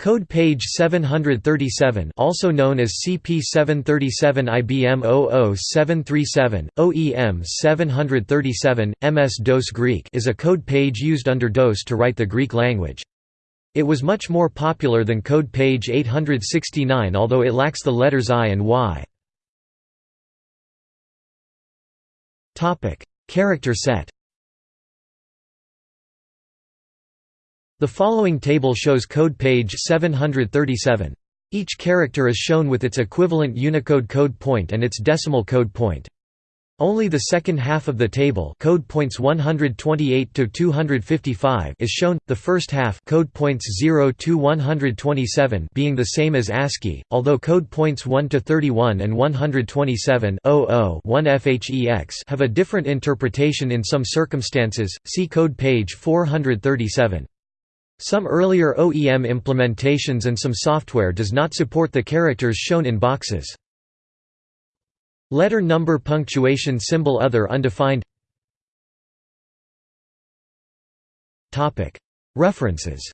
Code page 737 also known as CP737 IBM 00737, OEM 737, MS-DOS Greek is a code page used under DOS to write the Greek language. It was much more popular than code page 869 although it lacks the letters I and Y. Character set The following table shows code page 737. Each character is shown with its equivalent Unicode code point and its decimal code point. Only the second half of the table code points 128 to 255 is shown, the first half code points 0 to 127 being the same as ASCII, although code points 1 to 31 and 127 1 FHEX have a different interpretation in some circumstances, see code page 437. Some earlier OEM implementations and some software does not support the characters shown in boxes. Letter number punctuation symbol other undefined. References